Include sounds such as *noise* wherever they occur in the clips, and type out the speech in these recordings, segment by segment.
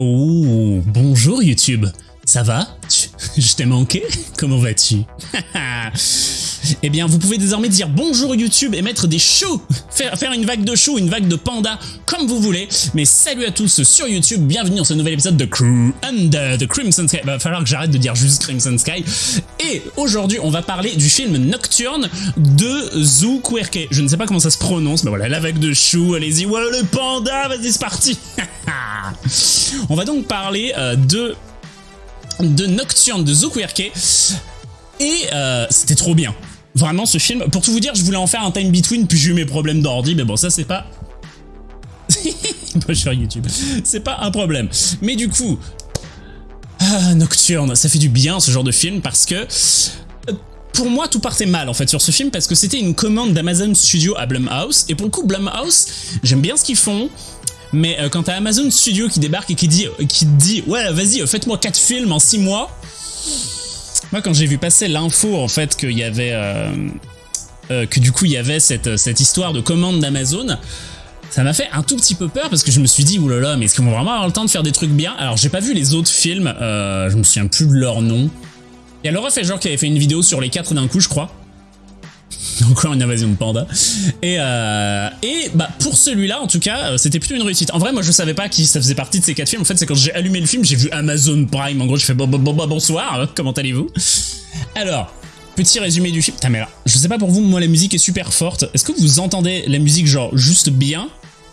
Oh, bonjour YouTube. Ça va? Je t'ai manqué Comment vas-tu? *laughs* Eh bien, vous pouvez désormais dire bonjour YouTube et mettre des choux *laughs* faire, une vague de choux, une vague de panda, comme vous voulez. Mais salut à tous sur YouTube, bienvenue dans ce nouvel épisode de Crew Under the Crimson Sky. Va falloir que j'arrête de dire juste Crimson Sky. Et aujourd'hui, on va parler du film Nocturne de Zoo Quirke. Je ne sais pas comment ça se prononce, mais voilà, la vague de choux, allez-y, voilà le panda, vas-y, c'est parti *laughs* On va donc parler euh, de de Nocturne de Quirke et euh, c'était trop bien. Vraiment, ce film, pour tout vous dire, je voulais en faire un time between, puis j'ai eu mes problèmes d'ordi, mais bon, ça c'est *laughs* pas... sur YouTube. C'est pas un problème. Mais du coup... Ah, Nocturne, ça fait du bien ce genre de film, parce que... Euh, pour moi, tout partait mal en fait sur ce film parce que c'était une commande d'Amazon Studio à Blumhouse et pour le coup Blumhouse, j'aime bien ce qu'ils font, mais euh, quand t'as Amazon Studio qui débarque et qui dit, qui dit ouais vas-y faites-moi 4 films en 6 mois, moi, quand j'ai vu passer l'info, en fait, qu'il y avait... Euh, euh, que du coup, il y avait cette, cette histoire de commande d'Amazon, ça m'a fait un tout petit peu peur parce que je me suis dit, oulala, mais est-ce qu'ils vont vraiment avoir le temps de faire des trucs bien? Alors, j'ai pas vu les autres films, euh, je me souviens plus de leur nom. Il y a Laura genre qui avait fait une vidéo sur les quatre d'un coup, je crois. *laughs* Encore une invasion de panda. Et, euh, et bah pour celui-là, en tout cas, euh, c'était plutôt une réussite. En vrai, moi, je savais pas qui ça faisait partie de ces quatre films. En fait, c'est quand j'ai allumé le film, j'ai vu Amazon Prime. En gros, je fais bon, bon, bon, bonsoir, hein, comment allez-vous? Alors, petit résumé du film. Putain, mais je sais pas pour vous, moi, la musique est super forte. Est-ce que vous entendez la musique, genre, juste bien?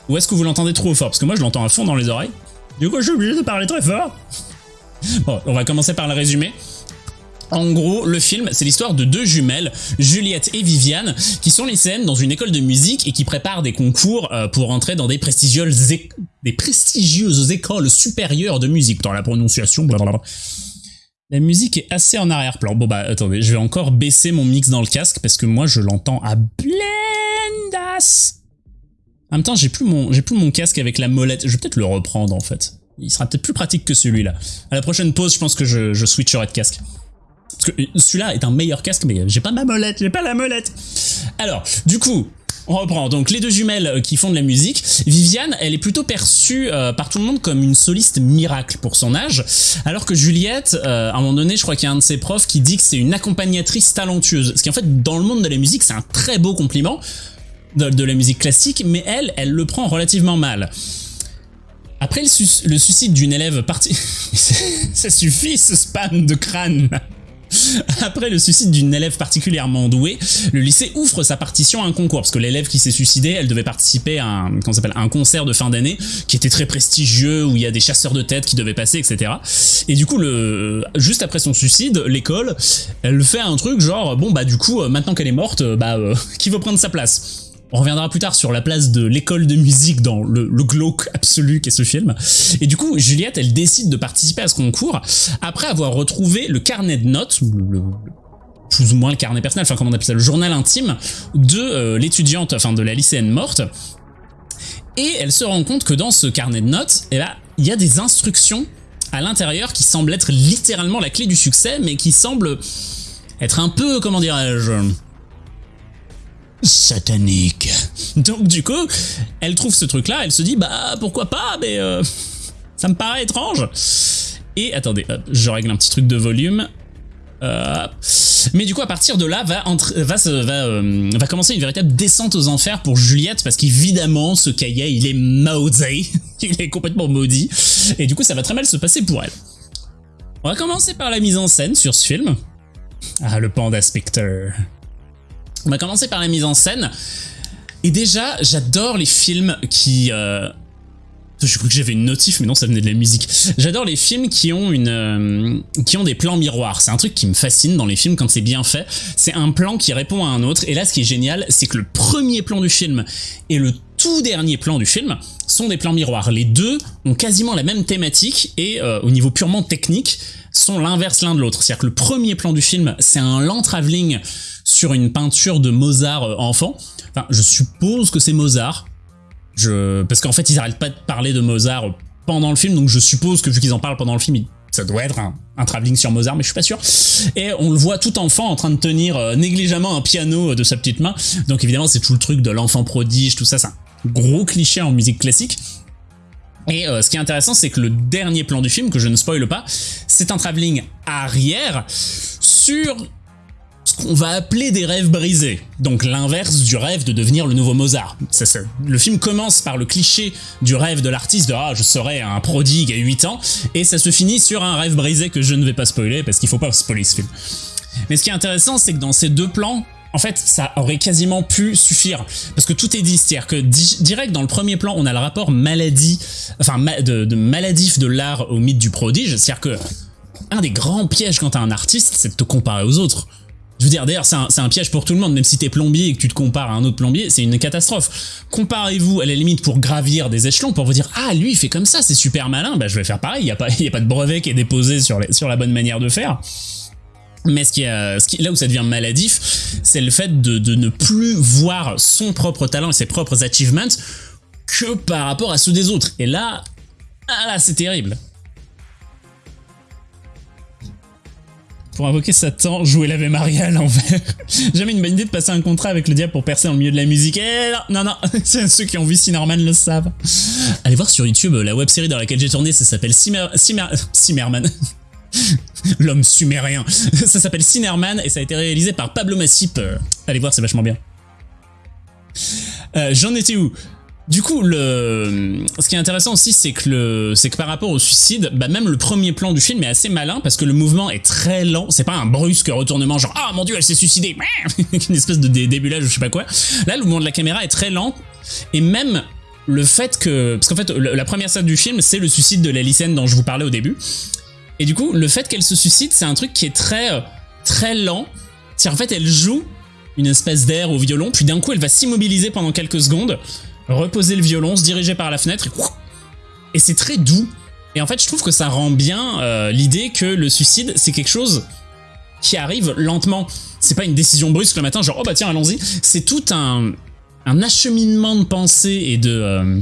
Ou est-ce que vous l'entendez trop fort? Parce que moi, je l'entends à fond dans les oreilles. Du coup, je suis obligé de parler très fort. Bon, on va commencer par le résumé. En gros, le film, c'est l'histoire de deux jumelles, Juliette et Viviane, qui sont lycéennes dans une école de musique et qui préparent des concours euh, pour entrer dans des prestigieuses, écoles supérieures de musique. Dans la prononciation, blablabla. La musique est assez en arrière-plan. Bon bah attendez, je vais encore baisser mon mix dans le casque parce que moi je l'entends à blendas. En même temps, j'ai plus mon j'ai plus mon casque avec la molette. Je vais peut-être le reprendre en fait. Il sera peut-être plus pratique que celui-là. À la prochaine pause, je pense que je, je switcherai de casque. Que celui-là est un meilleur casque, mais j'ai pas ma molette, j'ai pas la molette. Alors, du coup, on reprend. Donc les deux jumelles euh, qui font de la musique. Viviane, elle est plutôt perçue euh, par tout le monde comme une soliste miracle pour son âge, alors que Juliette, euh, à un moment donné, je crois qu'il y a un de ses profs qui dit que c'est une accompagnatrice talentueuse. Ce qui en fait, dans le monde de la musique, c'est un très beau compliment de, la musique classique, mais elle, elle le prend relativement mal. Après le, le suicide d'une élève partie... *laughs* ça suffit ce spam de crâne *laughs* Après le suicide d'une élève particulièrement douée, le lycée ouvre sa partition à un concours, parce que l'élève qui s'est suicidé, elle devait participer à un, un concert de fin d'année, qui était très prestigieux, où il y a des chasseurs de tête qui devaient passer, etc. Et du coup, juste après son suicide, l'école, elle fait un truc genre, bon bah du coup, euh, maintenant qu'elle est morte, euh, bah euh, *laughs* qui veut prendre sa place? On reviendra plus tard sur la place de l'école de musique dans le, glauque absolu qu'est ce film. Et du coup, Juliette, elle décide de participer à ce concours après avoir retrouvé le carnet de notes, le, plus ou moins le carnet personnel, enfin comment on appelle ça, le journal intime de euh, l'étudiante, enfin de la lycéenne morte. Et elle se rend compte que dans ce carnet de notes, eh ben, il y a des instructions à l'intérieur qui semblent être littéralement la clé du succès, mais qui semblent être un peu, comment dirais-je, satanique. Donc du coup, elle trouve ce truc-là, elle se dit bah pourquoi pas, mais euh, ça me paraît étrange. Et attendez, je règle un petit truc de volume. Euh, mais du coup, à partir de là, va, va, va, euh, va, commencer une véritable descente aux enfers pour Juliette, parce qu'évidemment, ce cahier, il est maudit, *laughs* il est complètement maudit, et du coup, ça va très mal se passer pour elle. On va commencer par la mise en scène sur ce film. Ah, le Panda Spectre. On va commencer par la mise en scène. Et déjà, j'adore les films qui... Euh... Je crois que j'avais une notif, mais non, ça venait de la musique. J'adore les films qui ont une, euh, qui ont des plans miroirs. C'est un truc qui me fascine dans les films quand c'est bien fait. C'est un plan qui répond à un autre. Et là, ce qui est génial, c'est que le premier plan du film et le tout dernier plan du film sont des plans miroirs. Les deux ont quasiment la même thématique et euh, au niveau purement technique sont l'inverse l'un de l'autre. C'est-à-dire que le premier plan du film, c'est un lent travelling sur une peinture de Mozart euh, enfant. Enfin, je suppose que c'est Mozart. Je... Parce qu'en fait, ils arrêtent pas de parler de Mozart pendant le film, donc je suppose que vu qu'ils en parlent pendant le film, ça doit être un, un travelling sur Mozart, mais je suis pas sûr. Et on le voit tout enfant en train de tenir euh, négligemment un piano de sa petite main. Donc évidemment, c'est tout le truc de l'enfant prodige, tout ça, c'est un gros cliché en musique classique. Et euh, ce qui est intéressant, c'est que le dernier plan du film, que je ne spoile pas, c'est un travelling arrière sur qu'on va appeler des rêves brisés. Donc l'inverse du rêve de devenir le nouveau Mozart. Ça, le film commence par le cliché du rêve de l'artiste de « Ah, je serai un prodigue à 8 ans », et ça se finit sur un rêve brisé que je ne vais pas spoiler, parce qu'il faut pas spoiler ce film. Mais ce qui est intéressant, c'est que dans ces deux plans, en fait, ça aurait quasiment pu suffire. Parce que tout est dit. C'est-à-dire que di- direct dans le premier plan, on a le rapport maladie, enfin, de maladif de l'art au mythe du prodige. C'est-à-dire que un des grands pièges quand t'es un artiste, c'est de te comparer aux autres. Je veux dire, d'ailleurs, c'est un, piège pour tout le monde, même si t'es plombier et que tu te compares à un autre plombier, c'est une catastrophe. Comparez-vous à la limite pour gravir des échelons, pour vous dire, ah, lui, il fait comme ça, c'est super malin, bah je vais faire pareil, il n'y a, pas- a pas de brevet qui est déposé sur, la bonne manière de faire. Mais qui- là où ça devient maladif, c'est le fait de, ne plus voir son propre talent et ses propres achievements que par rapport à ceux des autres. Et là, ah là, c'est terrible. Pour invoquer Satan, jouer l'Ave Maria à l'envers. *laughs* Jamais une bonne idée de passer un contrat avec le diable pour percer dans le milieu de la musique. Eh non, non, *laughs* non, ceux qui ont vu Cinnamon le savent. Allez voir sur YouTube euh, la web série dans laquelle j'ai tourné, ça s'appelle Simmer... Simmer... *laughs* Simmerman. L'homme sumérien. Ça s'appelle Cinnamon et ça a été réalisé par Pablo Massip. Euh, Allez voir, c'est vachement bien. Euh, J'en étais où? Du coup, le... ce qui est intéressant aussi, c'est que, le... que par rapport au suicide, bah même le premier plan du film est assez malin parce que le mouvement est très lent. C'est pas un brusque retournement genre ah mon dieu elle s'est suicidée, *laughs* une espèce de dé- débulage ou je sais pas quoi. Là, le mouvement de la caméra est très lent et même le fait que parce qu'en fait la première scène du film c'est le suicide de la dont je vous parlais au début. Et du coup, le fait qu'elle se suicide, c'est un truc qui est très euh, très lent. C'est en fait elle joue une espèce d'air au violon, puis d'un coup elle va s'immobiliser pendant quelques secondes, reposer le violon, se diriger par la fenêtre, et, et c'est très doux. Et en fait, je trouve que ça rend bien euh, l'idée que le suicide, c'est quelque chose qui arrive lentement. C'est pas une décision brusque le matin, genre oh bah tiens, allons-y. C'est tout un, un acheminement de pensée et de. euh,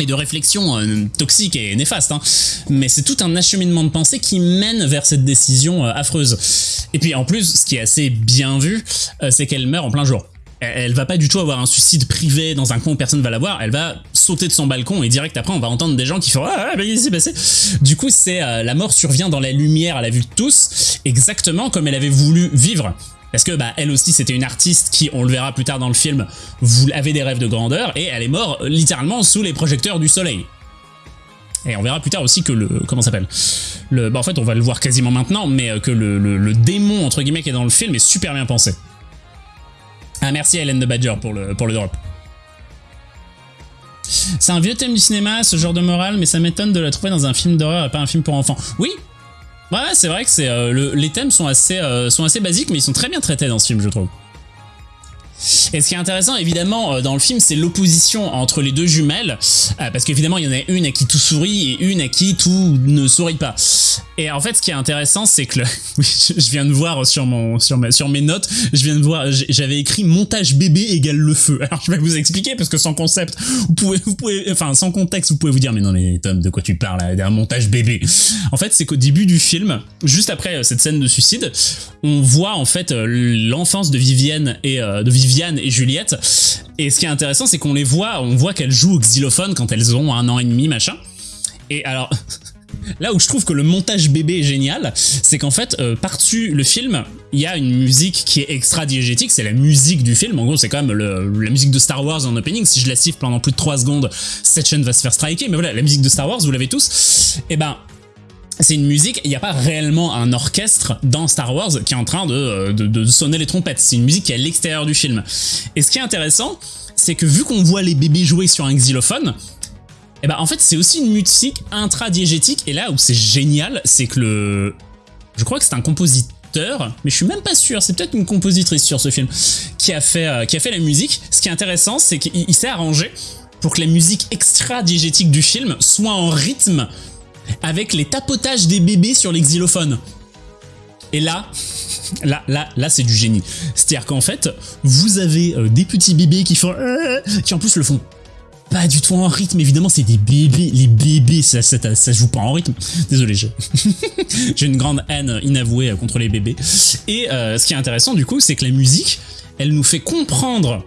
et de réflexion euh, toxique et néfaste, hein. mais c'est tout un acheminement de pensée qui mène vers cette décision affreuse. Et puis en plus, ce qui est assez bien vu, c'est qu'elle meurt en plein jour. Elle, va pas du tout avoir un suicide privé dans un coin où personne va la voir, elle va sauter de son balcon et direct après on va entendre des gens qui font ah, ah mais qu'est-ce qui s'est passé? Du coup c'est euh, la mort survient dans la lumière à la vue de tous, exactement comme elle avait voulu vivre. Parce que bah elle aussi c'était une artiste qui, on le verra plus tard dans le film, avait des rêves de grandeur et elle est morte euh, littéralement sous les projecteurs du soleil. Et on verra plus tard aussi que le comment s'appelle? Le bah en fait on va le voir quasiment maintenant mais euh, que le- le démon entre guillemets qui est dans le film est super bien pensé. Ah merci Hélène de Badger pour le pour le drop. C'est un vieux thème du cinéma, ce genre de morale, mais ça m'étonne de la trouver dans un film d'horreur et pas un film pour enfants. Oui, Ouais, c'est vrai que c'est euh, le- les thèmes assez euh, sont assez basiques, mais ils sont très bien traités dans ce film, je trouve. Et ce qui est intéressant, évidemment, euh, dans le film, c'est l'opposition entre les deux jumelles, euh, parce qu'évidemment, il y en a une à qui tout sourit et une à qui tout ne sourit pas. Et en fait, ce qui est intéressant, c'est que *laughs* je viens de voir sur mon sur, mes notes, je viens de voir, j'avais écrit montage bébé égale le feu. Alors je vais vous expliquer parce que sans concept, vous pouvez, vous pouvez, enfin sans contexte, vous pouvez vous dire mais non mais Tom, de quoi tu parles d'un montage bébé? En fait, c'est qu'au début du film, juste après euh, cette scène de suicide, on voit en fait l'enfance de Vivienne et de Viviane et Juliette. Et ce qui est intéressant, c'est qu'on les voit, on voit qu'elles jouent au xylophone quand elles ont un an et demi, machin. Et alors, *laughs* là où je trouve que le montage bébé est génial, c'est qu'en fait, euh, par-dessus le film, il y a une musique qui est extra diégétique, c'est la musique du film. En gros, c'est quand même la musique de Star Wars en opening. Si je la siffle pendant plus de 3 secondes, cette chaîne va se faire striker. Mais voilà, la musique de Star Wars, vous l'avez tous. Et ben, c'est une musique, il n'y a pas réellement un orchestre dans Star Wars qui est en train de, euh, de- de sonner les trompettes. C'est une musique qui est à l'extérieur du film. Et ce qui est intéressant, c'est que vu qu'on voit les bébés jouer sur un xylophone, et ben en fait c'est aussi une musique intradiégétique. Et là où c'est génial, c'est que le... Je crois que c'est un compositeur, mais je suis même pas sûr, c'est peut-être une compositrice sur ce film, qui a fait, euh, qui a fait la musique. Ce qui est intéressant, c'est qu'il il s'est arrangé pour que la musique extra-diégétique du film soit en rythme avec les tapotages des bébés sur les xylophones. Et là, là, là, là, c'est du génie. C'est-à-dire qu'en fait, vous avez euh, des petits bébés qui font, euh, qui en plus le font pas du tout en rythme. Évidemment, c'est des bébés. Les bébés, ça, ça, ça, joue pas en rythme. Désolé, *laughs* j'ai une grande haine inavouée euh, contre les bébés. Et ce qui est intéressant du coup, c'est que la musique, elle nous fait comprendre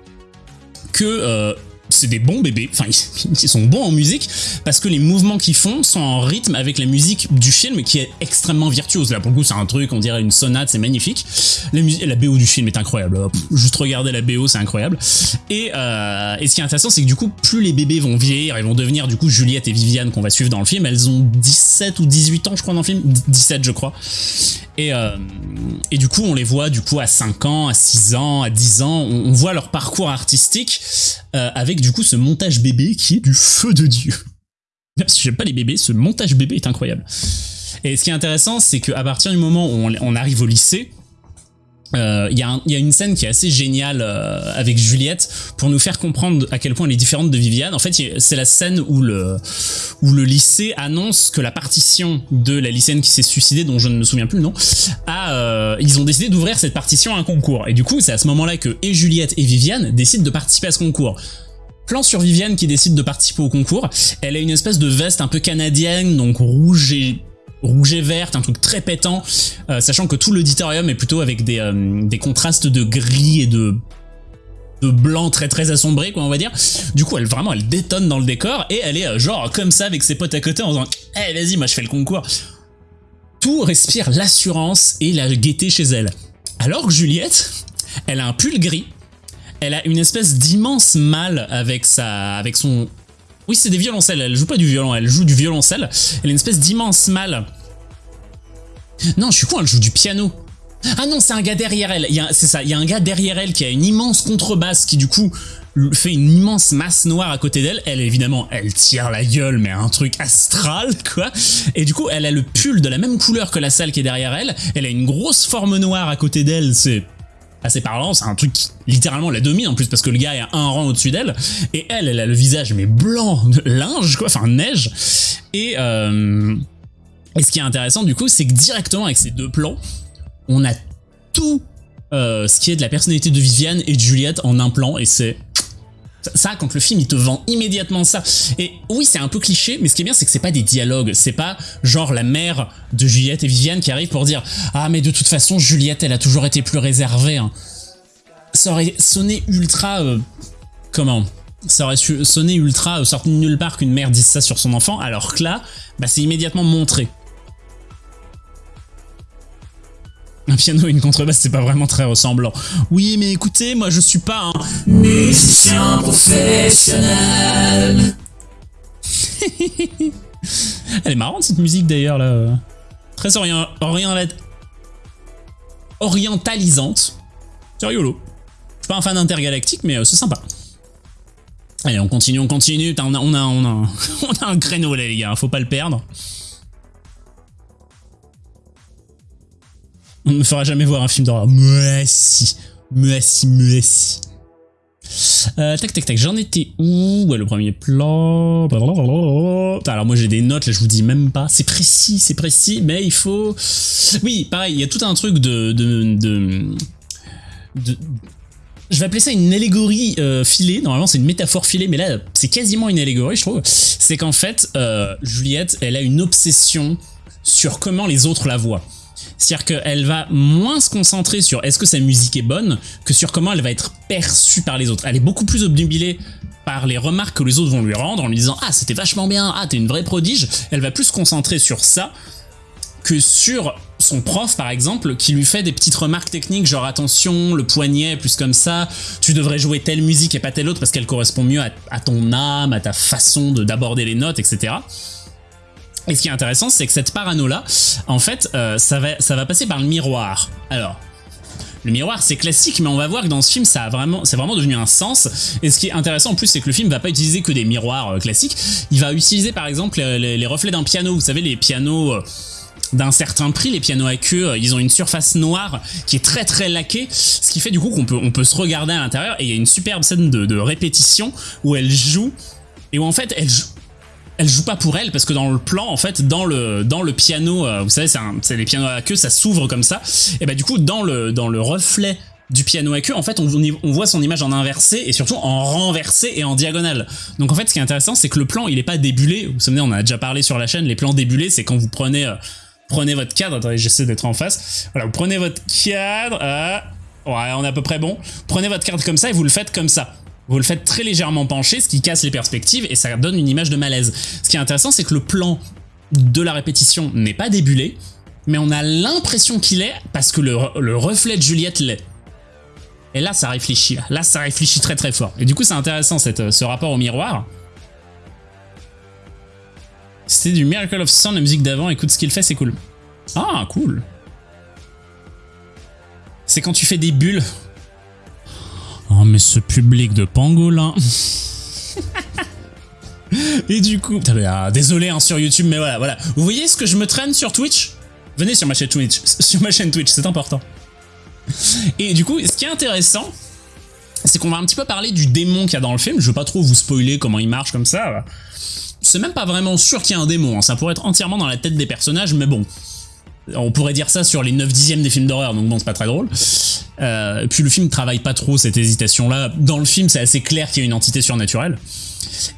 que c'est des bons bébés, enfin *laughs* ils, sont bons en musique parce que les mouvements qu'ils font sont en rythme avec la musique du film qui est extrêmement virtuose. Là pour le coup c'est un truc, on dirait une sonate, c'est magnifique. La, la BO du film est incroyable, juste regarder la BO c'est incroyable. Et, euh, et ce qui est intéressant c'est que du coup plus les bébés vont vieillir, ils vont devenir du coup Juliette et Viviane qu'on va suivre dans le film, elles ont 17 ou 18 ans je crois dans le film, 17 je crois. Et, euh, et du coup on les voit du coup à 5 ans, à 6 ans, à 10 ans, on, voit leur parcours artistique euh, avec du coup ce montage bébé qui est du feu de Dieu. *laughs* Si j'aime pas les bébés, ce montage bébé est incroyable. Et ce qui est intéressant, c'est qu'à partir du moment où on arrive au lycée, il euh, y, y, a une scène qui est assez géniale euh, avec Juliette pour nous faire comprendre à quel point elle est différente de Viviane. En fait, c'est la scène où le, lycée annonce que la partition de la lycéenne qui s'est suicidée, dont je ne me souviens plus le nom, euh, ils ont décidé d'ouvrir cette partition à un concours. Et du coup, c'est à ce moment-là que et Juliette et Viviane décident de participer à ce concours. Plan sur Viviane qui décide de participer au concours. Elle a une espèce de veste un peu canadienne, donc rouge et rouge et verte, un truc très pétant, euh, sachant que tout l'auditorium est plutôt avec des, euh, contrastes de gris et de de blanc très très assombré quoi on va dire. Du coup elle vraiment elle détonne dans le décor et elle est euh, genre comme ça avec ses potes à côté en disant eh vas-y moi je fais le concours tout respire l'assurance et la gaieté chez elle. Alors que Juliette elle a un pull gris elle a une espèce d'immense mal avec sa avec son oui, c'est des violoncelles, elle joue pas du violon, elle joue du violoncelle. Elle a une espèce d'immense mal. Non, je suis con, elle joue du piano. Ah non, c'est un gars derrière elle. C'est ça, il y a un gars derrière elle qui a une immense contrebasse qui du coup fait une immense masse noire à côté d'elle. Elle, évidemment, elle tire la gueule, mais un truc astral, quoi. Et du coup, elle a le pull de la même couleur que la salle qui est derrière elle. Elle a une grosse forme noire à côté d'elle, c'est assez parlant, c'est un truc qui littéralement la domine en plus parce que le gars est un rang au-dessus d'elle. Et elle, elle a le visage mais blanc de linge quoi, enfin neige. Et, euh, et ce qui est intéressant du coup c'est que directement avec ces deux plans on a tout euh, ce qui est de la personnalité de Viviane et de Juliette en un plan. Et c'est ça, quand le film il te vend immédiatement ça. Et oui, c'est un peu cliché, mais ce qui est bien, c'est que c'est pas des dialogues. C'est pas genre la mère de Juliette et Viviane qui arrive pour dire Ah, mais de toute façon, Juliette, elle a toujours été plus réservée. Hein. Ça aurait sonné ultra. Euh, comment? Ça aurait sonné ultra euh, sorti de nulle part qu'une mère dise ça sur son enfant, alors que là, bah, c'est immédiatement montré. Un piano et une contrebasse, c'est pas vraiment très ressemblant. Oui, mais écoutez, moi je suis pas un musicien professionnel. *laughs* Elle est marrante cette musique d'ailleurs là. Très orient, orientalisante. C'est rigolo. Je suis pas un fan intergalactique, mais euh, c'est sympa. Allez, on continue, on continue. On a, on a, on *laughs* a, on a un créneau les gars, faut pas le perdre. On ne me fera jamais voir un film d'horreur. Mais si. Mais si, mais si. Euh, tac tac tac, j'en étais où? Ouais, le premier plan. Alors moi j'ai des notes, là je vous dis même pas. C'est précis, c'est précis, mais il faut. Oui, pareil, il y a tout un truc de, de, je vais appeler ça une allégorie euh, filée. Normalement, c'est une métaphore filée, mais là, c'est quasiment une allégorie, je trouve. C'est qu'en fait, euh, Juliette, elle a une obsession sur comment les autres la voient. C'est-à-dire qu'elle va moins se concentrer sur est-ce que sa musique est bonne que sur comment elle va être perçue par les autres. Elle est beaucoup plus obnubilée par les remarques que les autres vont lui rendre en lui disant « Ah, c'était vachement bien, ah, t'es une vraie prodige », elle va plus se concentrer sur ça que sur son prof par exemple qui lui fait des petites remarques techniques genre attention le poignet plus comme ça tu devrais jouer telle musique et pas telle autre parce qu'elle correspond mieux à, ton âme à ta façon d'aborder les notes etc et ce qui est intéressant, c'est que cette parano-là, en fait, euh, ça, va, ça va passer par le miroir. Alors, le miroir, c'est classique, mais on va voir que dans ce film, ça a vraiment, c'est vraiment devenu un sens. Et ce qui est intéressant en plus, c'est que le film va pas utiliser que des miroirs euh, classiques. Il va utiliser par exemple les, reflets d'un piano. Vous savez, les pianos euh, d'un certain prix, les pianos à queue, ils ont une surface noire qui est très très laquée, ce qui fait du coup qu'on peut, on peut se regarder à l'intérieur. Et il y a une superbe scène de, de répétition où elle joue et où en fait elle joue elle joue pas pour elle parce que dans le plan en fait dans le piano euh, vous savez c'est les pianos à queue ça s'ouvre comme ça. Et bah du coup dans le reflet du piano à queue en fait on, voit son image en inversé et surtout en renversé et en diagonale. Donc en fait ce qui est intéressant c'est que le plan il est pas débulé. Vous savez on a déjà parlé sur la chaîne les plans débulés c'est quand vous prenez euh, prenez votre cadre. Attendez j'essaie d'être en face. Voilà vous prenez votre cadre euh, ouais on est à peu près bon. Prenez votre cadre comme ça et vous le faites comme ça Vous le faites très légèrement pencher, ce qui casse les perspectives et ça donne une image de malaise. Ce qui est intéressant, c'est que le plan de la répétition n'est pas débulé, mais on a l'impression qu'il est parce que le, le reflet de Juliette l'est. Et là, ça réfléchit. Là, ça réfléchit très très fort. Et du coup, c'est intéressant cette, ce rapport au miroir. C'était du Miracle of Sound, la musique d'avant. Écoute ce qu'il fait, c'est cool. Ah, cool. C'est quand tu fais des bulles. Oh, mais ce public de pangolin. *laughs* Et du coup... Ah, désolé hein, sur YouTube, mais voilà, voilà. Vous voyez ce que je me traîne sur Twitch? Venez sur ma chaîne Twitch, *laughs* sur ma chaîne Twitch, c'est important. Et du coup, ce qui est intéressant, c'est qu'on va un petit peu parler du démon qu'il y a dans le film. Je veux pas trop vous spoiler comment il marche comme ça. C'est même pas vraiment sûr qu'il y ait un démon, hein. ça pourrait être entièrement dans la tête des personnages, mais bon. On pourrait dire ça sur les 9 dixièmes des films d'horreur, donc bon, c'est pas très drôle. Euh, puis le film travaille pas trop cette hésitation-là. Dans le film, c'est assez clair qu'il y a une entité surnaturelle.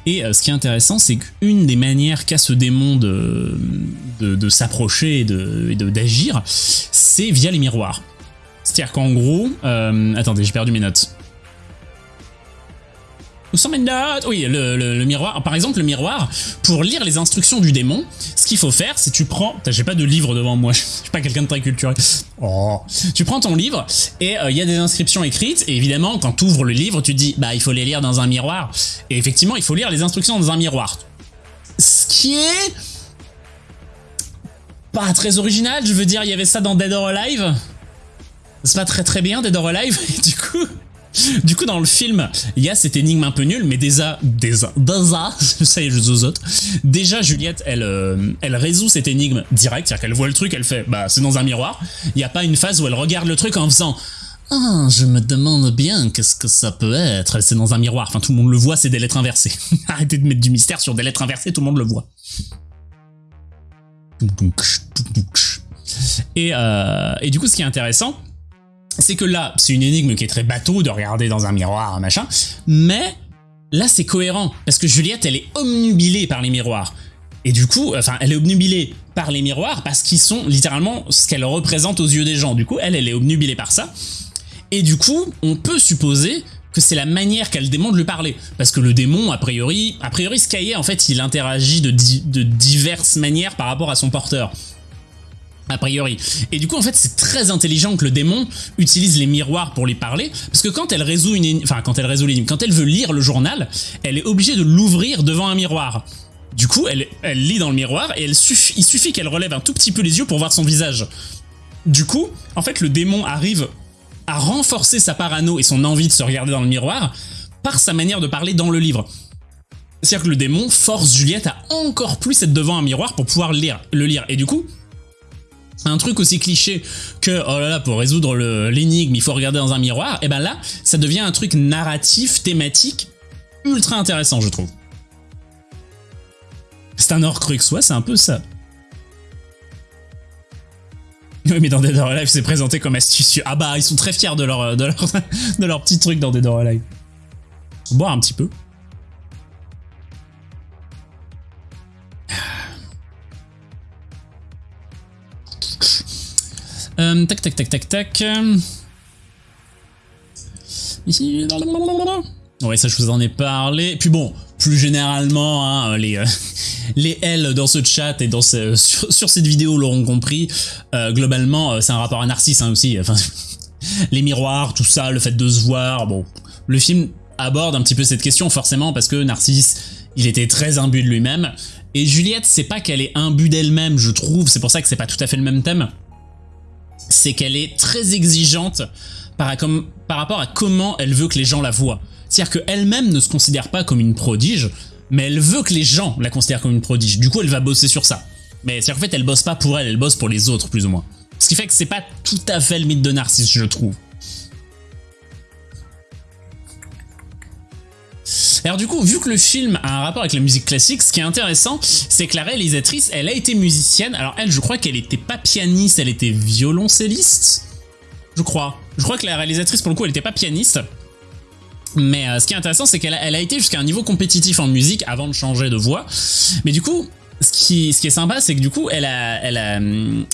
Et euh, ce qui est intéressant, c'est qu'une des manières qu'a ce démon de, s'approcher et d'agir, de, c'est via les miroirs. C'est-à-dire qu'en gros... Euh, attendez, j'ai perdu mes notes. Où sont mes notes Oui, le, miroir. Par exemple, le miroir, pour lire les instructions du démon, ce qu'il faut faire, c'est tu prends... J'ai pas de livre devant moi, *laughs* je suis pas quelqu'un de très culturel. Oh. Tu prends ton livre, et euh, il y a des inscriptions écrites, et évidemment, quand tu ouvres le livre, tu dis, bah il faut les lire dans un miroir. Et effectivement, il faut lire les instructions dans un miroir. Ce qui est... Pas très original, je veux dire, il y avait ça dans Dead or Alive. C'est pas très très bien Dead or Alive, *laughs* et du coup... Du coup, dans le film, il y a cette énigme un peu nulle, mais déjà, déjà, déjà, ça y est, je zozote. Déjà, Juliette, elle, euh, elle résout cette énigme direct, c'est-à-dire qu'elle voit le truc, elle fait, bah, c'est dans un miroir. Il n'y a pas une phase où elle regarde le truc en faisant, ah, je me demande bien qu'est-ce que ça peut être. C'est dans un miroir. Enfin, tout le monde le voit, c'est des lettres inversées. *laughs* Arrêtez de mettre du mystère sur des lettres inversées, tout le monde le voit. Et, euh, et du coup, ce qui est intéressant, c'est que là, c'est une énigme qui est très bateau de regarder dans un miroir, machin, mais là c'est cohérent, parce que Juliette, elle est omnubilée par les miroirs. Et du coup, enfin, elle est obnubilée par les miroirs parce qu'ils sont littéralement ce qu'elle représente aux yeux des gens. Du coup, elle, elle est obnubilée par ça. Et du coup, on peut supposer que c'est la manière qu'elle démon de lui parler. Parce que le démon, a priori, a priori Skyé, en fait, il interagit de diverses manières par rapport à son porteur a priori. Et du coup, en fait, c'est très intelligent que le démon utilise les miroirs pour lui parler, parce que quand elle résout une, enfin, quand elle résout l'énigme, quand elle veut lire le journal, elle est obligée de l'ouvrir devant un miroir. Du coup, elle, elle lit dans le miroir et il suffit qu'elle relève un tout petit peu les yeux pour voir son visage. Du coup, en fait, le démon arrive à renforcer sa parano et son envie de se regarder dans le miroir par sa manière de parler dans le livre. C'est-à-dire que le démon force Juliette à encore plus être devant un miroir pour pouvoir lire, le lire. Et du coup, un truc aussi cliché que, oh là là, pour résoudre l'énigme, il faut regarder dans un miroir, et eh ben là, ça devient un truc narratif, thématique, ultra intéressant, je trouve. C'est un Horcrux, ouais, c'est un peu ça. Oui, mais dans Dead or Alive, c'est présenté comme astucieux. Ah bah, ils sont très fiers de leur, de leur, *laughs* de leur petit truc dans Dead or Alive. Boire un petit peu. Euh, tac, tac, tac, tac, tac. Ici. Ouais, ça, je vous en ai parlé. Puis bon, plus généralement, hein, les, euh, *laughs* les L dans ce chat et dans *laughs* sur, cette vidéo l'auront compris. Euh, globalement, c'est un rapport à Narcisse hein, aussi. *laughs* Les miroirs, tout ça, le fait de se voir. Le film aborde un petit peu cette question forcément parce que Narcisse, il était très imbu de lui-même. Et Juliette, c'est pas qu'elle est imbue d'elle-même, je trouve. C'est pour ça que c'est pas tout à fait le même thème c'est qu'elle est très exigeante par, rapport à comment elle veut que les gens la voient. C'est-à-dire qu'elle-même ne se considère pas comme une prodige, mais elle veut que les gens la considèrent comme une prodige. Du coup, elle va bosser sur ça. Mais c'est en fait, elle bosse pas pour elle, elle bosse pour les autres, plus ou moins. Ce qui fait que c'est pas tout à fait le mythe de Narcisse, je trouve. Alors du coup, vu que le film a un rapport avec la musique classique, ce qui est intéressant, c'est que la réalisatrice, elle a été musicienne. Alors elle, je crois qu'elle était pas pianiste, elle était violoncelliste Je crois. Je crois que la réalisatrice, pour le coup, elle était pas pianiste. Mais euh, ce qui est intéressant, c'est qu'elle a, été jusqu'à un niveau compétitif en musique avant de changer de voix. Mais du coup, ce qui, est sympa, c'est que du coup, elle, a, a,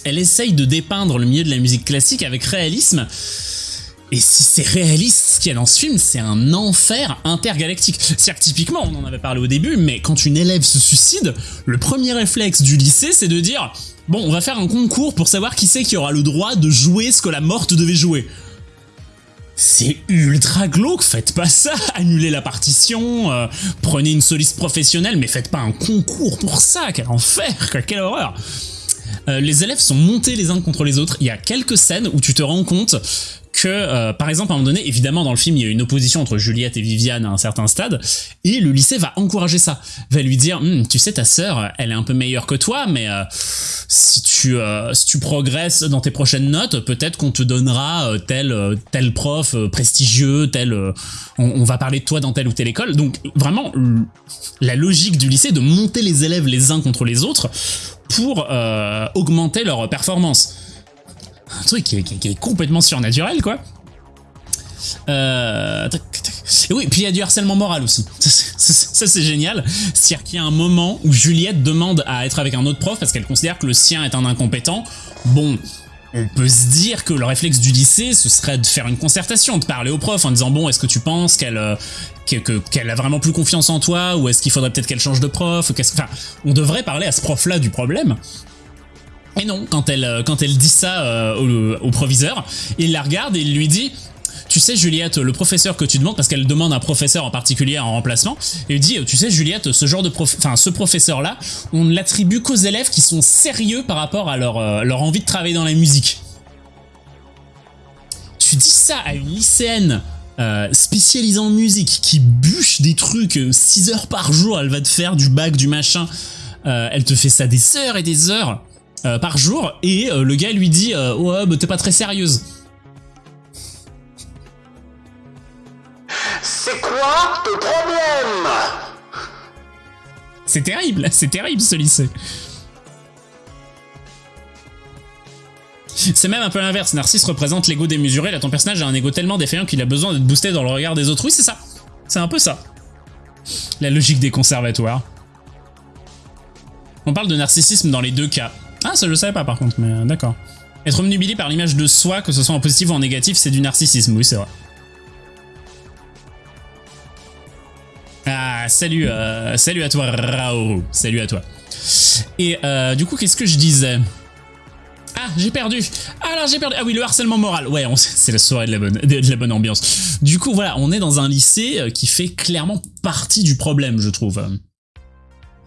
elle essaye de dépeindre le milieu de la musique classique avec réalisme. Et si c'est réaliste, ce qu'il y a dans ce film, c'est un enfer intergalactique. C'est-à-dire que typiquement, on en avait parlé au début, mais quand une élève se suicide, le premier réflexe du lycée, c'est de dire « Bon, on va faire un concours pour savoir qui c'est qui aura le droit de jouer ce que la morte devait jouer. » C'est ultra glauque, faites pas ça, *laughs* annulez la partition, euh, prenez une soliste professionnelle, mais faites pas un concours pour ça, quel enfer, quelle horreur euh, les élèves sont montés les uns contre les autres. Il y a quelques scènes où tu te rends compte que, euh, par exemple, à un moment donné, évidemment, dans le film, il y a une opposition entre Juliette et Viviane à un certain stade, et le lycée va encourager ça, va lui dire, hm, tu sais, ta sœur, elle est un peu meilleure que toi, mais euh, si tu si tu progresses dans tes prochaines notes, peut-être qu'on te donnera tel tel prof prestigieux, tel, on, on, va parler de toi dans telle ou telle école. Donc, vraiment, la logique du lycée de monter les élèves les uns contre les autres pour euh, augmenter leur performance. Un truc qui est, complètement surnaturel, quoi. Euh, et oui, puis il y a du harcèlement moral aussi. *laughs* Ça, c'est génial. C'est-à-dire qu'il y a un moment où Juliette demande à être avec un autre prof parce qu'elle considère que le sien est un incompétent. Bon, on peut se dire que le réflexe du lycée, ce serait de faire une concertation, de parler au prof en disant bon, est-ce que tu penses qu'elle euh, qu'elle a vraiment plus confiance en toi ou est-ce qu'il faudrait peut-être qu'elle change de prof enfin, on devrait parler à ce prof-là du problème. Et non, quand elle, euh, quand elle dit ça euh, au, proviseur, il la regarde et il lui dit tu sais Juliette, le professeur que tu demandes, parce qu'elle demande un professeur en particulier en remplacement, et il dit, tu sais Juliette, ce genre de prof... enfin ce professeur-là, on ne l'attribue qu'aux élèves qui sont sérieux par rapport à leur, euh, envie de travailler dans la musique. Tu dis ça à une lycéenne euh, spécialisée en musique qui bûche des trucs 6 heures par jour, elle va te faire du bac, du machin, euh, elle te fait ça des heures et des heures par jour, et le gars lui dit, ouais, bah, t'es pas très sérieuse. C'est quoi ton problème? C'est terrible, c'est terrible ce lycée. C'est même un peu l'inverse, Narcisse représente l'ego démesuré, là ton personnage a un ego tellement défaillant qu'il a besoin d'être boosté dans le regard des autres. Oui c'est ça, c'est un peu ça. La logique des conservatoires. On parle de narcissisme dans les deux cas. Ah ça je savais pas par contre, mais euh, d'accord. Être omnubilé par l'image de soi, que ce soit en positif ou en négatif, c'est du narcissisme, oui c'est vrai. Ah, salut, euh, salut à toi, Rao. Salut à toi. Et euh, du coup, qu'est-ce que je disais? Ah, j'ai perdu Alors j'ai perdu Ah oui, le harcèlement moral. Ouais, c'est la soirée de la, bonne, ambiance. Du coup, voilà, on est dans un lycée euh, qui fait clairement partie du problème, je trouve.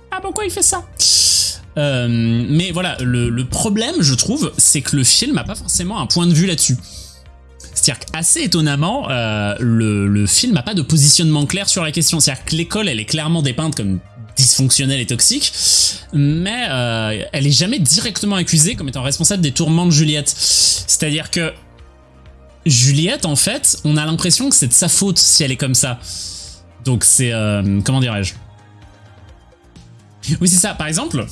Ah, pourquoi il fait ça? Mais voilà, le, le problème, je trouve, c'est que le film n'a pas forcément un point de vue là-dessus. C'est-à-dire qu'assez étonnamment, euh, le, film n'a pas de positionnement clair sur la question. C'est-à-dire que l'école, elle est clairement dépeinte comme dysfonctionnelle et toxique, mais euh, elle est jamais directement accusée comme étant responsable des tourments de Juliette. C'est-à-dire que Juliette, en fait, on a l'impression que c'est de sa faute si elle est comme ça. Donc c'est... Euh, comment dirais-je? Oui, c'est ça. Par exemple,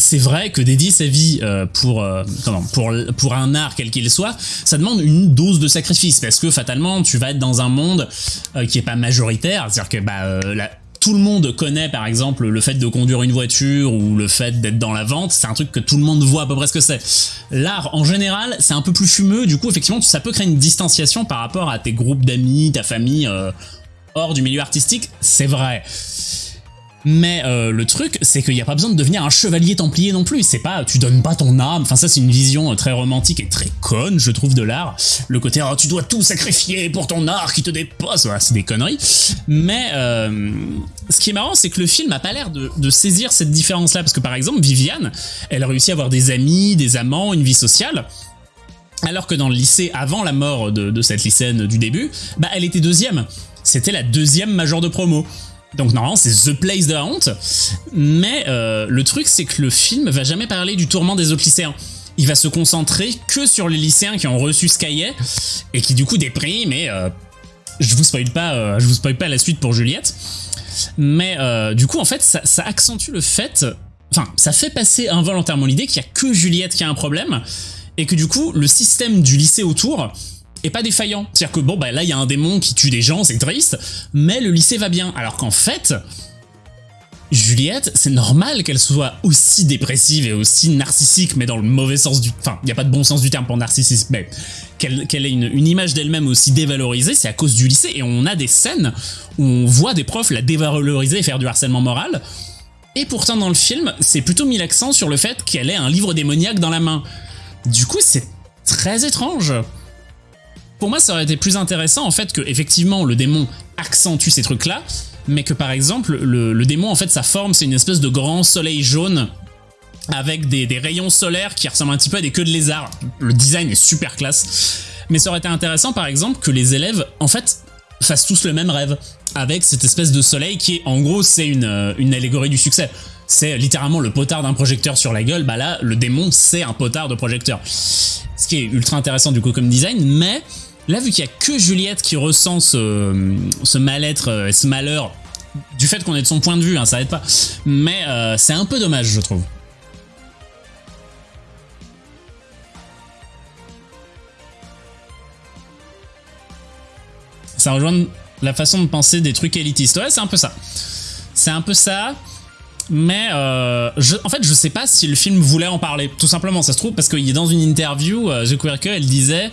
c'est vrai que dédier sa vie euh, pour, euh, pour un art quel qu'il soit, ça demande une dose de sacrifice, parce que fatalement, tu vas être dans un monde euh, qui est pas majoritaire, c'est-à-dire que bah, tout le monde connaît par exemple le fait de conduire une voiture ou le fait d'être dans la vente, c'est un truc que tout le monde voit à peu près ce que c'est. L'art en général, c'est un peu plus fumeux, du coup effectivement ça peut créer une distanciation par rapport à tes groupes d'amis, ta famille hors du milieu artistique, c'est vrai. Mais euh, le truc, c'est qu'il n'y a pas besoin de devenir un chevalier templier non plus. C'est pas, tu donnes pas ton âme. Enfin, ça, c'est une vision euh, très romantique et très conne, je trouve, de l'art. Le côté, oh, tu dois tout sacrifier pour ton art qui te dépasse. Voilà, c'est des conneries. Mais euh, ce qui est marrant, c'est que le film a pas l'air de, saisir cette différence-là. Parce que par exemple, Viviane, elle a réussi à avoir des amis, des amants, une vie sociale. Alors que dans le lycée, avant la mort de, cette lycéenne du début, bah elle était deuxième. C'était la deuxième majeure de promo. Donc normalement c'est The Place de la honte, mais euh, le truc c'est que le film va jamais parler du tourment des autres lycéens. Il va se concentrer que sur les lycéens qui ont reçu ce et qui du coup dépriment et euh, je vous spoil pas, euh, je vous spoil pas la suite pour Juliette. Mais du coup en fait ça, ça accentue le fait, enfin ça fait passer involontairement l'idée qu'il y a que Juliette qui a un problème et que du coup le système du lycée autour et pas défaillant. C'est-à-dire que bon bah là il y a un démon qui tue des gens, c'est triste, mais le lycée va bien. Alors qu'en fait, Juliette, c'est normal qu'elle soit aussi dépressive et aussi narcissique, mais dans le mauvais sens du... Enfin, il n'y a pas de bon sens du terme pour narcissisme, mais qu'elle ait une, une, image d'elle-même aussi dévalorisée, c'est à cause du lycée. Et on a des scènes où on voit des profs la dévaloriser et faire du harcèlement moral. Et pourtant, dans le film, c'est plutôt mis l'accent sur le fait qu'elle ait un livre démoniaque dans la main. Du coup, c'est très étrange. Pour moi, ça aurait été plus intéressant, en fait, que effectivement le démon accentue ces trucs-là, mais que par exemple, le, démon, en fait, sa forme, c'est une espèce de grand soleil jaune avec des, rayons solaires qui ressemblent un petit peu à des queues de lézard. Le design est super classe. Mais ça aurait été intéressant, par exemple, que les élèves, en fait, fassent tous le même rêve, avec cette espèce de soleil qui est, en gros, c'est une, euh, une allégorie du succès. C'est littéralement le potard d'un projecteur sur la gueule, bah là, le démon, c'est un potard de projecteur. Ce qui est ultra intéressant du coup comme design, mais Là, vu qu'il n'y a que Juliette qui ressent ce, mal-être euh, et ce malheur, du fait qu'on est de son point de vue, hein, ça aide pas, mais euh, c'est un peu dommage, je trouve. Ça rejoint la façon de penser des trucs élitistes. Ouais, c'est un peu ça. C'est un peu ça. Mais euh, en fait, je sais pas si le film voulait en parler, tout simplement, ça se trouve, parce qu'il est dans une interview, euh, The Queer elle disait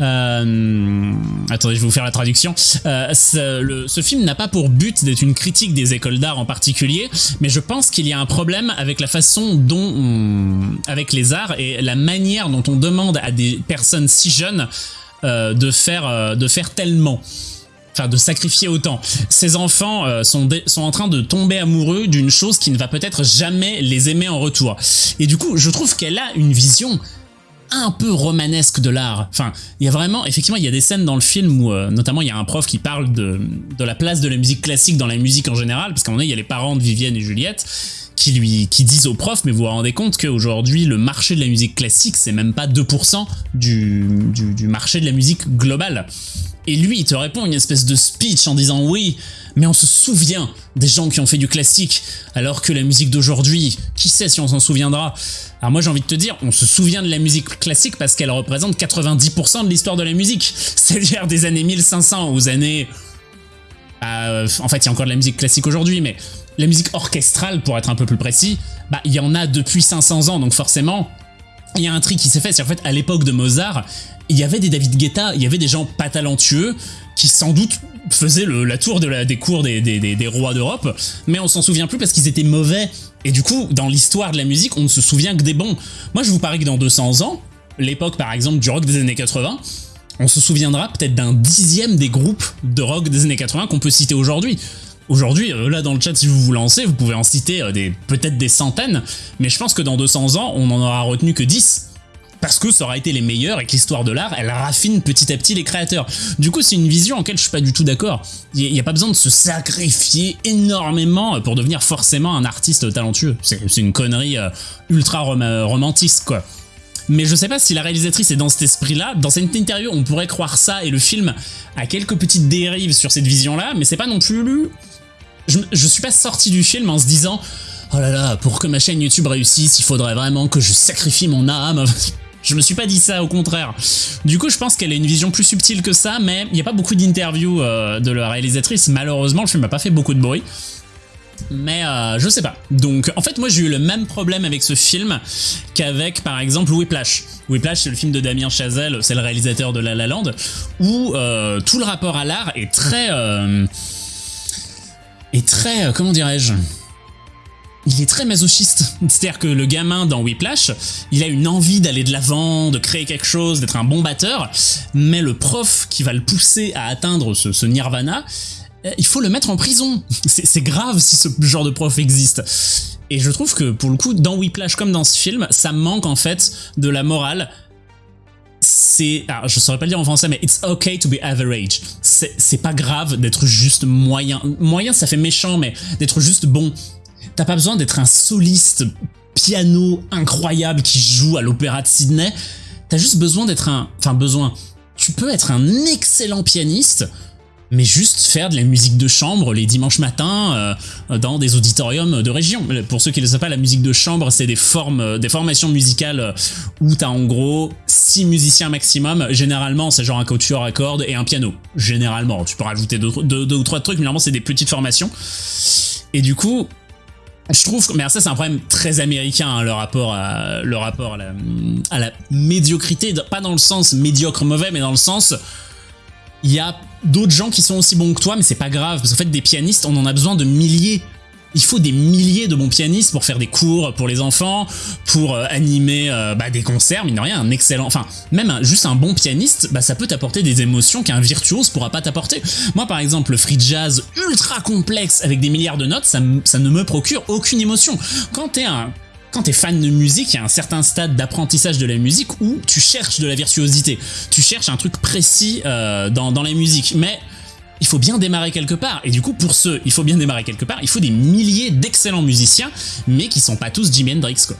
euh, attendez, je vais vous faire la traduction. Euh, ce, film n'a pas pour but d'être une critique des écoles d'art en particulier, mais je pense qu'il y a un problème avec la façon dont on, avec les arts et la manière dont on demande à des personnes si jeunes euh, de faire euh, de faire tellement enfin de sacrifier autant. Ces enfants euh, sont, sont en train de tomber amoureux d'une chose qui ne va peut-être jamais les aimer en retour. Et du coup, je trouve qu'elle a une vision un peu romanesque de l'art. Enfin, il y a vraiment, effectivement, il y a des scènes dans le film où, euh, notamment, il y a un prof qui parle de, de la place de la musique classique dans la musique en général, parce qu'à un moment il y a les parents de Vivienne et Juliette qui lui qui disent au prof, mais vous vous rendez compte qu'aujourd'hui, le marché de la musique classique, c'est même pas 2% du, du, du marché de la musique globale. Et lui, il te répond une espèce de speech en disant oui, mais on se souvient des gens qui ont fait du classique, alors que la musique d'aujourd'hui, qui sait si on s'en souviendra? Alors moi j'ai envie de te dire, on se souvient de la musique classique parce qu'elle représente 90% de l'histoire de la musique, *laughs* c'est-à-dire des années 1500 aux années... Euh, en fait, il y a encore de la musique classique aujourd'hui, mais la musique orchestrale, pour être un peu plus précis, bah il y en a depuis 500 ans, donc forcément, il y a un tri qui s'est fait, c'est en fait à l'époque de Mozart, il y avait des David Guetta, il y avait des gens pas talentueux qui sans doute faisaient la tour des cours des, des, rois d'Europe, mais on s'en souvient plus parce qu'ils étaient mauvais. Et du coup, dans l'histoire de la musique, on ne se souvient que des bons. Moi, je vous parie que dans 200 ans, l'époque par exemple du rock des années 80, on se souviendra peut-être d'un dixième des groupes de rock des années 80 qu'on peut citer aujourd'hui. Aujourd'hui, euh, là dans le chat, si vous vous lancez, vous pouvez en citer euh, peut-être des centaines, mais je pense que dans 200 ans, on n'en aura retenu que 10 parce que ça aura été les meilleurs et que l'histoire de l'art, elle raffine petit à petit les créateurs. Du coup, c'est une vision en laquelle je suis pas du tout d'accord. Il n'y a pas besoin de se sacrifier énormément pour devenir forcément un artiste talentueux. C'est une connerie euh, ultra romantiste, quoi. Mais je sais pas si la réalisatrice est dans cet esprit-là. Dans cette interview, on pourrait croire ça et le film a quelques petites dérives sur cette vision-là, mais c'est pas non plus... Je, je suis pas sorti du film en se disant oh là là, pour que ma chaîne YouTube réussisse, il faudrait vraiment que je sacrifie mon âme. *laughs* Je me suis pas dit ça, au contraire. Du coup, je pense qu'elle a une vision plus subtile que ça, mais il n'y a pas beaucoup d'interviews euh, de la réalisatrice. Malheureusement, le film n'a pas fait beaucoup de bruit. Mais euh, je sais pas. Donc en fait moi j'ai eu le même problème avec ce film qu'avec par exemple Whiplash. Whiplash c'est le film de Damien Chazelle, c'est le réalisateur de La La Land, où euh, tout le rapport à l'art est très... est très... comment dirais-je? Il est très masochiste. C'est-à-dire que le gamin dans Whiplash, il a une envie d'aller de l'avant, de créer quelque chose, d'être un bon batteur, mais le prof qui va le pousser à atteindre ce, nirvana, euh, il faut le mettre en prison. *laughs* C'est grave si ce genre de prof existe. Et je trouve que pour le coup, dans Whiplash comme dans ce film, ça manque en fait de la morale. C'est, je saurais pas le dire en français, mais it's okay to be average. C'est pas grave d'être juste moyen. Moyen, ça fait méchant, mais d'être juste bon. T'as pas besoin d'être un soliste piano incroyable qui joue à l'opéra de Sydney. T'as juste besoin d'être un... Enfin, besoin. Tu peux être un excellent pianiste, mais juste faire de la musique de chambre les dimanches matins euh, dans des auditoriums de région. Pour ceux qui ne le savent pas, la musique de chambre, c'est des formes, des formations musicales où t'as en gros 6 musiciens maximum. Généralement, c'est genre un couture à cordes et un piano. Généralement, tu peux rajouter deux, ou trois trucs, mais normalement, c'est des petites formations. Et du coup, Je trouve, mais ça c'est un problème très américain, hein, le rapport à rapport la, à la médiocrité, pas dans le sens médiocre mauvais, mais dans le sens il y a d'autres gens qui sont aussi bons que toi, mais c'est pas grave, parce qu'en fait des pianistes, on en a besoin de milliers il faut des milliers de bons pianistes pour faire des cours pour les enfants, pour euh, animer euh, bah, des concerts, mine de rien, un excellent... Enfin, même juste un bon pianiste, bah, ça peut t'apporter des émotions qu'un virtuose pourra pas t'apporter. Moi, par exemple, le free jazz ultra complexe avec des milliards de notes, ça, ça ne me procure aucune émotion. Quand t'es un quand t'es fan de musique, il y a un certain stade d'apprentissage de la musique où tu cherches de la virtuosité. Tu cherches un truc précis euh, dans, dans la musique. Mais il faut bien démarrer quelque part. Et du coup, pour ceux, il faut bien démarrer quelque part, il faut des milliers d'excellents musiciens, mais qui sont pas tous Jimi Hendrix, quoi.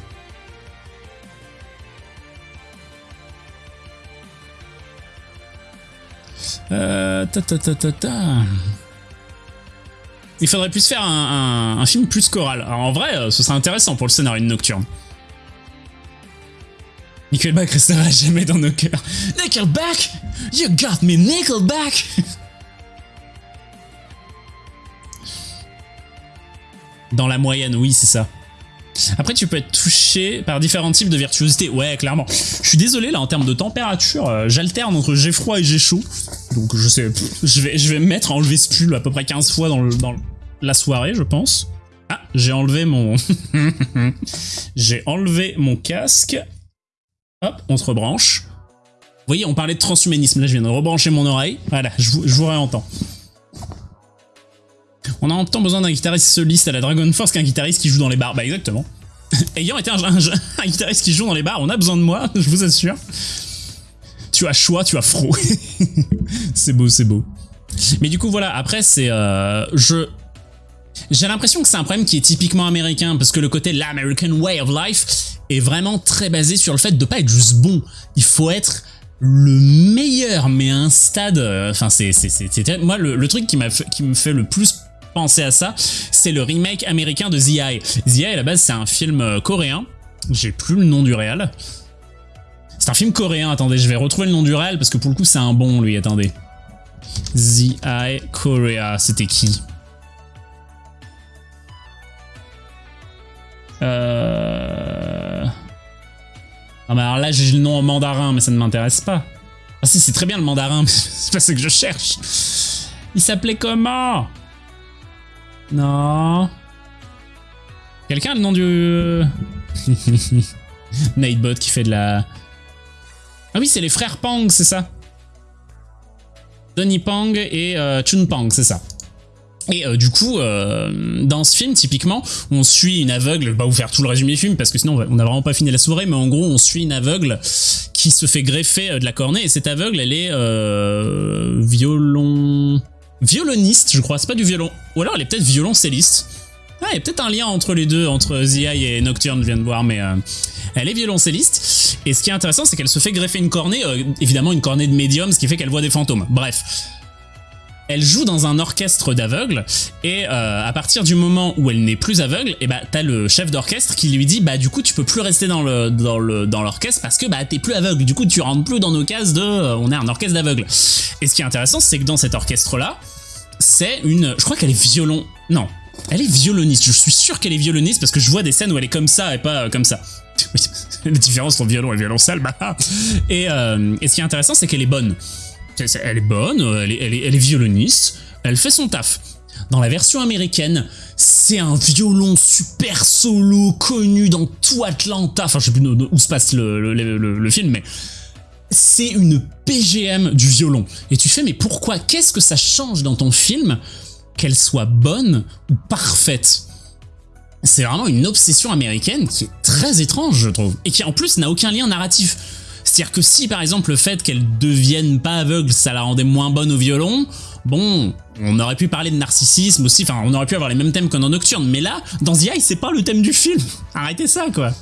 Euh, ta ta ta ta ta. Il faudrait plus faire un, film plus choral. En vrai, euh, ce serait intéressant pour le scénario de Nocturne. Nickelback restera *laughs* jamais dans nos cœurs. Nickelback You got me Nickelback Dans la moyenne, oui, c'est ça. Après, tu peux être touché par différents types de virtuosité. Ouais, clairement. Je suis désolé, là, en termes de température, euh, j'alterne entre j'ai froid et j'ai chaud. Donc, je sais, je vais, je vais me mettre à enlever ce pull à peu près 15 fois dans, dans la soirée, je pense. Ah, j'ai enlevé mon... *laughs* j'ai enlevé mon casque. Hop, on se rebranche. Vous voyez, on parlait de transhumanisme. Là, je viens de rebrancher mon oreille. Voilà, je vous, je vous réentends. On a autant besoin d'un guitariste soliste à la Dragon Force qu'un guitariste qui joue dans les bars. Bah exactement. *laughs* Ayant été un, guitariste qui joue dans les bars, on a besoin de moi, *laughs* je vous assure. Tu as choix, tu as fro. *laughs* c'est beau, c'est beau. Mais du coup, voilà, après, c'est... Euh, je... J'ai l'impression que c'est un problème qui est typiquement américain, parce que le côté l'American way of life est vraiment très basé sur le fait de pas être juste bon. Il faut être le meilleur, mais à un stade... Euh, enfin, c'est... Moi, le, le truc qui, qui me fait le plus penser à ça, c'est le remake américain de The Eye. The Eye, à la base, c'est un film euh, coréen. J'ai plus le nom du réel. C'est un film coréen, attendez, je vais retrouver le nom du réel parce que pour le coup, c'est un bon, lui, attendez. The Eye Korea, c'était qui? Euh... Non mais alors là j'ai le nom en mandarin mais ça ne m'intéresse pas. Ah si c'est très bien le mandarin, *laughs* c'est pas ce que je cherche. Il s'appelait comment non. Quelqu'un a le nom du... *laughs* Nightbot qui fait de la... Ah oui, c'est les frères Pang, c'est ça Donnie Pang et euh, Chun Pang, c'est ça. Et euh, du coup, euh, dans ce film, typiquement, on suit une aveugle, je vais pas vous faire tout le résumé du film parce que sinon on n'a vraiment pas fini la soirée, mais en gros on suit une aveugle qui se fait greffer de la cornée et cette aveugle elle est violon violoniste, je crois. C'est pas du violon. Ou alors elle est peut-être violoncelliste. Ah, il y a peut-être un lien entre les deux, entre The et Nocturne, je viens de voir, mais euh, elle est violoncelliste. Et ce qui est intéressant, c'est qu'elle se fait greffer une cornée, euh, évidemment une cornée de médium, ce qui fait qu'elle voit des fantômes. Bref. Elle joue dans un orchestre d'aveugles, et euh, à partir du moment où elle n'est plus aveugle, et eh bah t'as le chef d'orchestre qui lui dit bah du coup tu peux plus rester dans le dans le dans l'orchestre parce que bah t'es plus aveugle, du coup tu rentres plus dans nos cases de on est un orchestre d'aveugles. Et ce qui est intéressant, c'est que dans cet orchestre là, c'est une... Je crois qu'elle est violon... Non, elle est violoniste. Je suis sûr qu'elle est violoniste parce que je vois des scènes où elle est comme ça et pas euh, comme ça. *laughs* La différence entre violon et violoncelle, bah... Et, euh, et ce qui est intéressant, c'est qu'elle est bonne. Elle est bonne, elle est, elle, est, violoniste, elle fait son taf. Dans la version américaine, c'est un violon super solo connu dans tout Atlanta. Enfin, je sais plus où se passe le, le film, mais c'est une PGM du violon. Et tu fais, mais pourquoi? Qu'est-ce que ça change dans ton film qu'elle soit bonne ou parfaite? C'est vraiment une obsession américaine qui est très étrange, je trouve. Et qui en plus n'a aucun lien narratif. C'est-à-dire que si par exemple le fait qu'elle devienne pas aveugle, ça la rendait moins bonne au violon, bon, on aurait pu parler de narcissisme aussi, enfin on aurait pu avoir les mêmes thèmes que dans Nocturne, mais là, dans The Eye, c'est pas le thème du film. *laughs* Arrêtez ça quoi.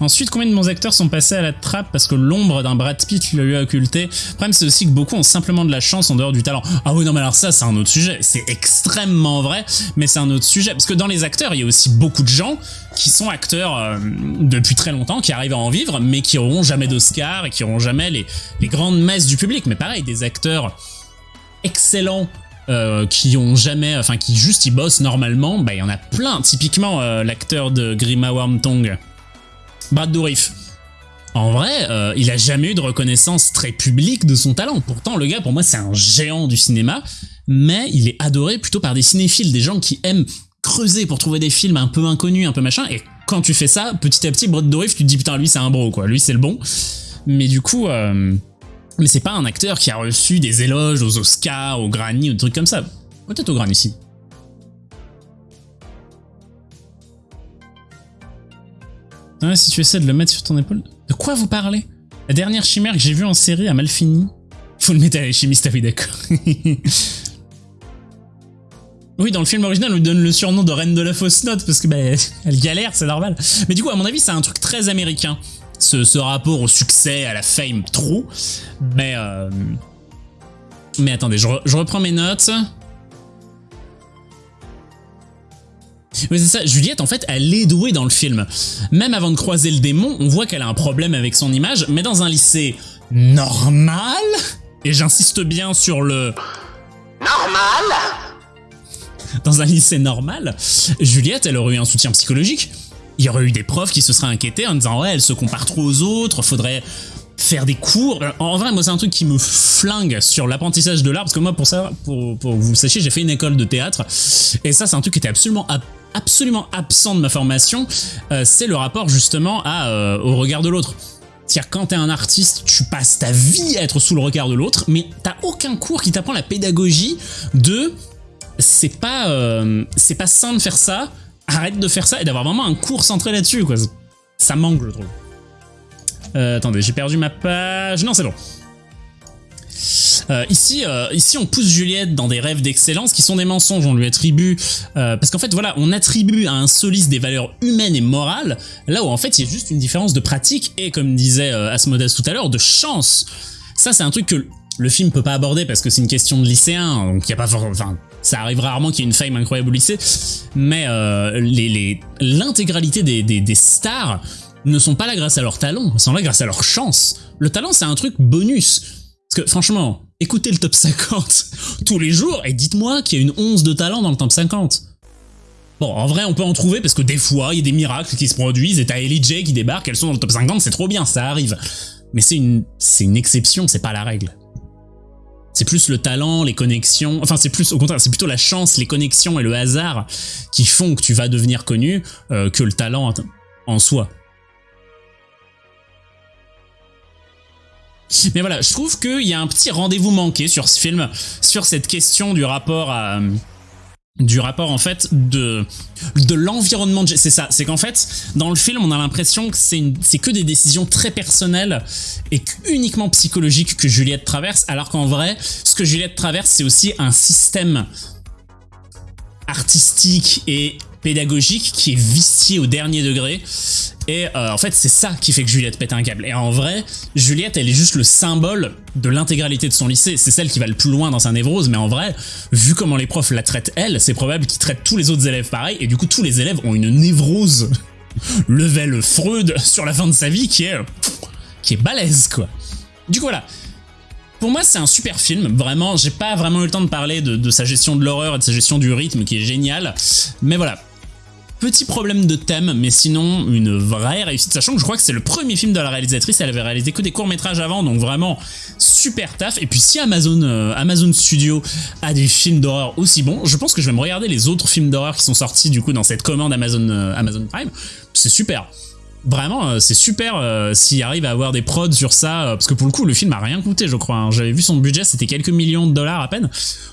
Ensuite, combien de bons acteurs sont passés à la trappe parce que l'ombre d'un Brad Pitt le lui a occulté? Le problème, c'est aussi que beaucoup ont simplement de la chance en dehors du talent. Ah oui, non, mais alors ça, c'est un autre sujet. C'est extrêmement vrai, mais c'est un autre sujet. Parce que dans les acteurs, il y a aussi beaucoup de gens qui sont acteurs euh, depuis très longtemps, qui arrivent à en vivre, mais qui auront jamais d'Oscar et qui auront jamais les, grandes messes du public. Mais pareil, des acteurs excellents euh, qui ont jamais, enfin qui juste ils bossent normalement, bah il y en a plein. Typiquement euh, l'acteur de Grima Wormtongue, Brad Dourif. En vrai, euh, il a jamais eu de reconnaissance très publique de son talent. Pourtant, le gars, pour moi, c'est un géant du cinéma, mais il est adoré plutôt par des cinéphiles, des gens qui aiment creuser pour trouver des films un peu inconnus, un peu machin, et quand tu fais ça, petit à petit, Brad Dourif, tu te dis putain, lui c'est un bro, quoi, lui c'est le bon. Mais du coup, euh, mais c'est pas un acteur qui a reçu des éloges aux Oscars, aux Granny ou des trucs comme ça. Peut-être aux Granny ici. Ouais, si tu essaies de le mettre sur ton épaule. De quoi vous parlez? La dernière chimère que j'ai vue en série a mal fini. Faut le mettre à l'alchimiste, ah oui d'accord. *laughs* oui, dans le film original, on lui donne le surnom de Reine de la fausse note parce que bah, *laughs* elle galère, c'est normal. Mais du coup, à mon avis, c'est un truc très américain. Ce, ce, rapport au succès, à la fame, trop. Mais... Euh... Mais attendez, je, je reprends mes notes. Mais c'est ça, Juliette en fait elle est douée dans le film. Même avant de croiser le démon, on voit qu'elle a un problème avec son image, mais dans un lycée normal, et j'insiste bien sur le... Normal Dans un lycée normal, Juliette elle aurait eu un soutien psychologique. Il y aurait eu des profs qui se seraient inquiétés en disant ouais elle se compare trop aux autres, faudrait faire des cours. En vrai, moi, c'est un truc qui me flingue sur l'apprentissage de l'art, parce que moi, pour ça, pour, pour que vous le sachiez, j'ai fait une école de théâtre, et ça, c'est un truc qui était absolument absolument absent de ma formation, euh, c'est le rapport justement à, euh, au regard de l'autre. C'est-à-dire quand t'es un artiste, tu passes ta vie à être sous le regard de l'autre, mais t'as aucun cours qui t'apprend la pédagogie de c'est pas euh, c'est pas sain de faire ça, arrête de faire ça et d'avoir vraiment un cours centré là-dessus quoi. Ça manque je trouve. Attendez, j'ai perdu ma page. Non, c'est bon. Euh, ici, euh, ici, on pousse Juliette dans des rêves d'excellence qui sont des mensonges, on lui attribue... Euh, parce qu'en fait, voilà, on attribue à un soliste des valeurs humaines et morales, là où en fait, il y a juste une différence de pratique et, comme disait euh, Asmodeus tout à l'heure, de chance. Ça, c'est un truc que le film peut pas aborder parce que c'est une question de lycéen, donc il y a pas enfin, ça arrive rarement qu'il y ait une fame incroyable au lycée, mais l'intégralité les, des, des, des stars ne sont pas là grâce à leur talent, sont là grâce à leur chance. Le talent, c'est un truc bonus. Parce que franchement, écoutez le top 50 *laughs* tous les jours et dites-moi qu'il y a une once de talent dans le top 50. Bon, en vrai, on peut en trouver parce que des fois, il y a des miracles qui se produisent et t'as Ellie J qui débarque, elles sont dans le top 50, c'est trop bien, ça arrive. Mais c'est une, c'est une exception, c'est pas la règle. C'est plus le talent, les connexions, enfin c'est plus au contraire, c'est plutôt la chance, les connexions et le hasard qui font que tu vas devenir connu euh, que le talent en soi. *laughs* Mais voilà, je trouve qu'il y a un petit rendez-vous manqué sur ce film, sur cette question du rapport à du rapport en fait de de l'environnement c'est ça c'est qu'en fait dans le film on a l'impression que c'est c'est que des décisions très personnelles et uniquement psychologiques que Juliette traverse alors qu'en vrai ce que Juliette traverse c'est aussi un système artistique et pédagogique qui est vicié au dernier degré et euh, en fait, c'est ça qui fait que Juliette pète un câble. Et en vrai, Juliette, elle est juste le symbole de l'intégralité de son lycée. C'est celle qui va le plus loin dans sa névrose, mais en vrai, vu comment les profs la traitent elle, c'est probable qu'ils traitent tous les autres élèves pareil, et du coup, tous les élèves ont une névrose *laughs* level Freud sur la fin de sa vie qui est... qui est balèze, quoi. Du coup, voilà. Pour moi, c'est un super film, vraiment, j'ai pas vraiment eu le temps de parler de, de sa gestion de l'horreur et de sa gestion du rythme qui est génial, mais voilà, Petit problème de thème, mais sinon une vraie réussite, sachant que je crois que c'est le premier film de la réalisatrice, elle avait réalisé que des courts-métrages avant, donc vraiment super taf. Et puis si Amazon, euh, Amazon Studio a des films d'horreur aussi bons, je pense que je vais me regarder les autres films d'horreur qui sont sortis du coup dans cette commande Amazon, euh, Prime. C'est super. Vraiment, euh, c'est super s'il arrive à avoir des prods sur ça, parce que pour le coup, le film a rien coûté, je crois. Hein. J'avais vu son budget, c'était quelques millions de dollars à peine.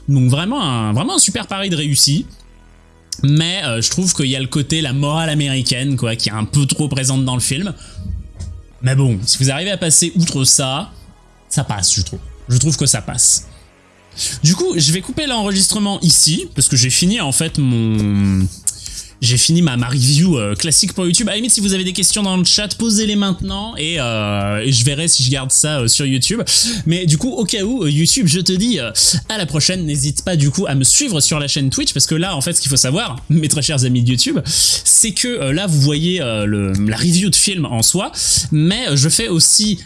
Donc vraiment un, vraiment un super pari de réussi. Mais euh, je trouve qu'il y a le côté, la morale américaine, quoi, qui est un peu trop présente dans le film. Mais bon, si vous arrivez à passer outre ça, ça passe, je trouve. Je trouve que ça passe. Du coup, je vais couper l'enregistrement ici, parce que j'ai fini en fait mon j'ai fini ma, review euh, classique pour YouTube. À la limite, si vous avez des questions dans le chat, posez-les maintenant et, euh, je verrai si je garde ça euh, sur YouTube. Mais du coup, au cas où, YouTube, je te dis à la prochaine. N'hésite pas du coup à me suivre sur la chaîne Twitch parce que là, en fait, ce qu'il faut savoir, *laughs* mes très chers amis de YouTube, c'est que là, vous voyez la review de film en soi, mais je fais aussi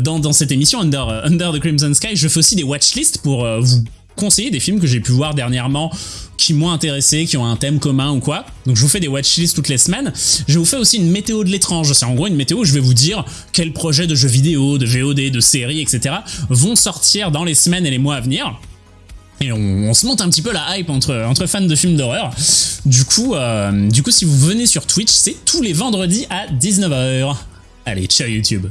dans, dans, cette émission Under, Under the Crimson Sky, je fais aussi des watchlists pour vous conseiller des films que j'ai pu voir dernièrement qui m'ont intéressé, qui ont un thème commun ou quoi. Donc je vous fais des watchlists toutes les semaines. Je vous fais aussi une météo de l'étrange. C'est en gros une météo où je vais vous dire quels projets de jeux vidéo, de VOD, de séries, etc. vont sortir dans les semaines et les mois à venir. Et on, se monte un petit peu la hype entre, entre fans de films d'horreur. Du coup, euh, du coup, si vous venez sur Twitch, c'est tous les vendredis à 19h. Allez, ciao YouTube